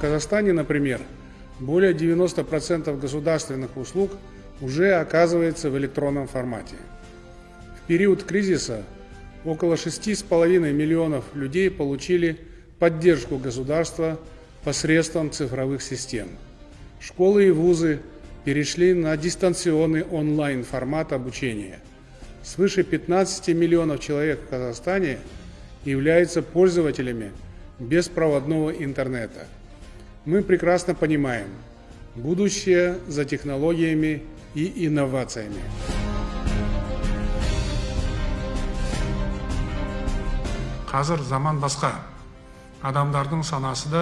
В Казахстане, например, более 90% государственных услуг уже оказывается в электронном формате. В период кризиса около 6,5 миллионов людей получили поддержку государства посредством цифровых систем. Школы и вузы перешли на дистанционный онлайн-формат обучения. Свыше 15 миллионов человек в Казахстане являются пользователями беспроводного интернета. Мы прекрасно понимаем, будущее за технологиями и инновациями. қазір заман басқа. Адамдардың санасы да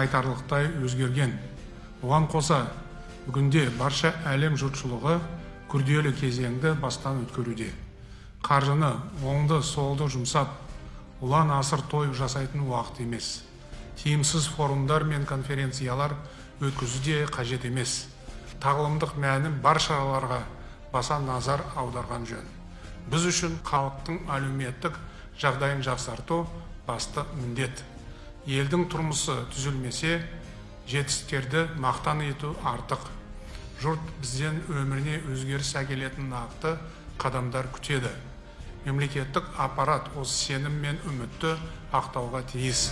айтарлықтай өзгерген. Оған қоса бүгінде барша әлем жұртшылығы күрделі кезеңді бастан өткеруде. Қаржыны оңды солды жұмсап ұлан асыр той жасайтын уақыт емес. Тиімсіз форумдар мен конференциялар өткізу де қажет емес. Тағылымдық мәні бар шараларға баса назар аударған жөн. Біз үшін халықтың әлеуметтік жағдайын жақсарту басты міндет. Елдің тұрмысы түзелмесе жетістіктерді мақтан ету артық. Жұрт бізден өміріне өзгеріс әкелетін нақты қадамдар күтеді. Мемлекеттік аппарат осы сенім мен үмітті ақтауға тиіс.